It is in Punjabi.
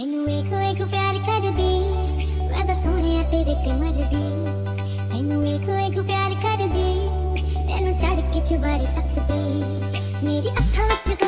ਤੈਨੂੰ ਵੇਖ ਵੇਖ ਪਿਆਰ ਕਰਦੀ, ਮੈਂ ਤਾਂ ਸੋਹਣਿਆ ਤੇਰੇ ਤੇ ਮਰਦੀ। ਤੈਨੂੰ ਵੇਖ ਵੇਖ ਪਿਆਰ ਕਰਦੀ, ਤੈਨੂੰ ਚੜ ਕੇ ਚੁਬਾਰੇ ਤੱਕਦੀ। ਮੇਰੀ ਅੱਖਾਂ ਵਿੱਚ